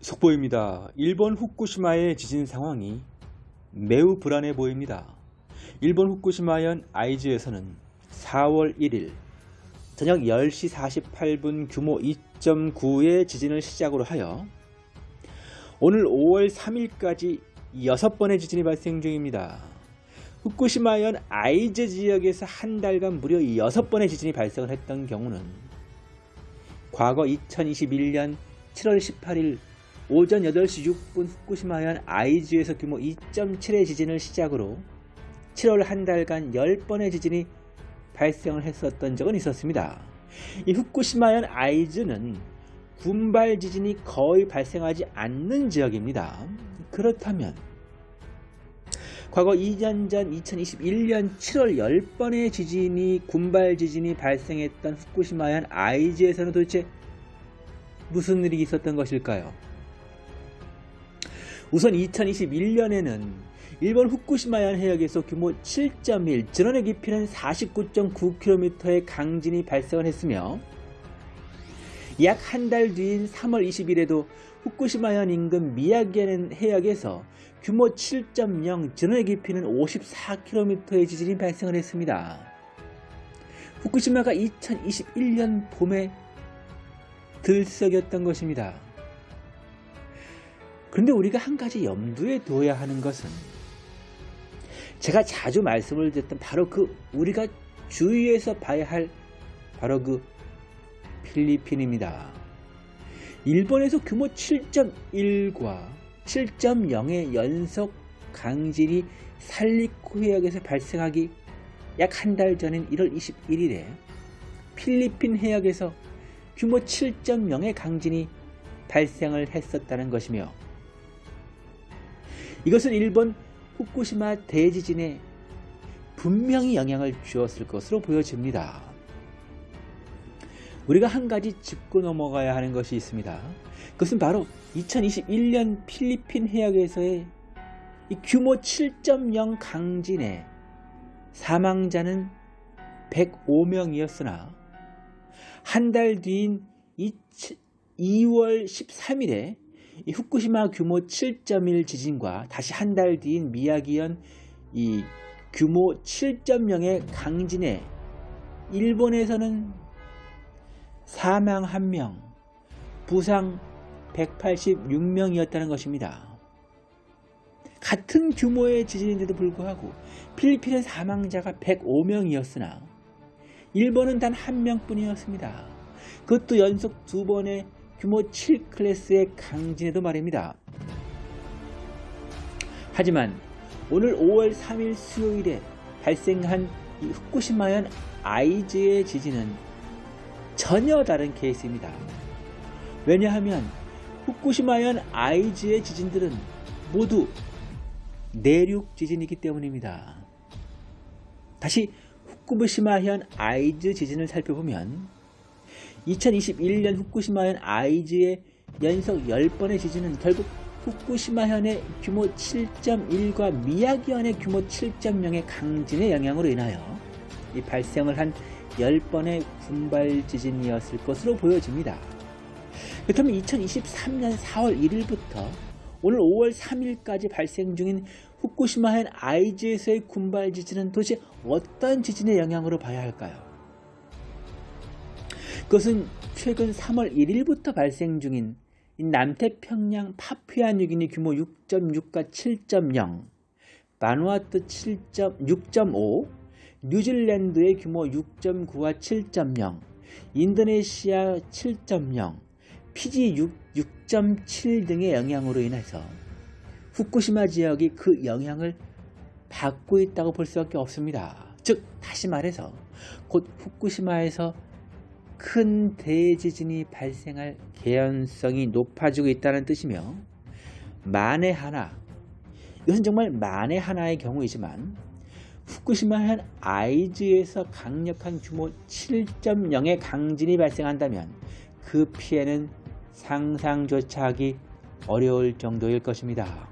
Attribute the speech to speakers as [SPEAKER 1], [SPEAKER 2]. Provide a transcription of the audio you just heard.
[SPEAKER 1] 속보입니다. 일본 후쿠시마의 지진 상황이 매우 불안해 보입니다. 일본 후쿠시마현 아이즈에서는 4월 1일 저녁 10시 48분 규모 2.9의 지진을 시작으로 하여 오늘 5월 3일까지 6번의 지진이 발생 중입니다. 후쿠시마현 아이즈 지역에서 한 달간 무려 6번의 지진이 발생을 했던 경우는 과거 2021년 7월 18일 오전 8시 6분 후쿠시마현 아이즈에서 규모 2.7의 지진을 시작으로 7월 한 달간 10번의 지진이 발생을 했었던 적은 있었습니다. 이 후쿠시마현 아이즈는 군발 지진이 거의 발생하지 않는 지역입니다. 그렇다면 과거 2년 전 2021년 7월 10번의 지진이 군발 지진이 발생했던 후쿠시마현 아이즈에서는 도대체 무슨 일이 있었던 것일까요? 우선 2021년에는 일본 후쿠시마현 해역에서 규모 7.1, 전원의 깊이는 49.9km의 강진이 발생을 했으며 약 한 달 뒤인 3월 20일에도 후쿠시마현 인근 미야기현 해역에서 규모 7.0, 전원의 깊이는 54km의 지진이 발생을 했습니다. 후쿠시마가 2021년 봄에 들썩였던 것입니다. 그런데 우리가 한 가지 염두에 둬야 하는 것은 제가 자주 말씀을 드렸던 바로 그 우리가 주의해서 봐야 할 바로 그 필리핀입니다. 일본에서 규모 7.1과 7.0의 연속 강진이 살리코 해역에서 발생하기 약 한 달 전인 1월 21일에 필리핀 해역에서 규모 7.0의 강진이 발생을 했었다는 것이며 이것은 일본 후쿠시마 대지진에 분명히 영향을 주었을 것으로 보여집니다. 우리가 한 가지 짚고 넘어가야 하는 것이 있습니다. 그것은 바로 2021년 필리핀 해역에서의 규모 7.0 강진의 사망자는 105명이었으나 한 달 뒤인 2월 13일에 이 후쿠시마 규모 7.1 지진과 다시 한 달 뒤인 미야기현 이 규모 7.0의 강진에 일본에서는 사망 1명, 부상 186명이었다는 것입니다. 같은 규모의 지진인데도 불구하고 필리핀의 사망자가 105명이었으나 일본은 단 한 명뿐이었습니다. 그것도 연속 두 번의 규모 7 클래스의 강진에도 말입니다. 하지만 오늘 5월 3일 수요일에 발생한 이 후쿠시마현 아이즈의 지진은 전혀 다른 케이스입니다. 왜냐하면 후쿠시마현 아이즈의 지진들은 모두 내륙 지진이기 때문입니다. 다시 후쿠시마현 아이즈 지진을 살펴보면 2021년 후쿠시마현 아이즈의 연속 10번의 지진은 결국 후쿠시마현의 규모 7.1과 미야기현의 규모 7.0의 강진의 영향으로 인하여 이 발생을 한 10번의 군발 지진이었을 것으로 보여집니다. 그렇다면 2023년 4월 1일부터 오늘 5월 3일까지 발생 중인 후쿠시마현 아이즈에서의 군발 지진은 도대체 어떤 지진의 영향으로 봐야 할까요? 그것은 최근 3월 1일부터 발생 중인 남태평양 파푸아 뉴기니 규모 6.6과 7.0, 바누아투 7.6.5, 뉴질랜드의 규모 6.9와 7.0, 인도네시아 7.0, 피지 6.7 등의 영향으로 인해서 후쿠시마 지역이 그 영향을 받고 있다고 볼 수밖에 없습니다. 즉 다시 말해서 곧 후쿠시마에서 큰 대지진이 발생할 개연성이 높아지고 있다는 뜻이며 만에 하나 이것은 정말 만에 하나의 경우이지만 후쿠시마현 아이즈에서 강력한 규모 7.0의 강진이 발생한다면 그 피해는 상상조차 하기 어려울 정도일 것입니다.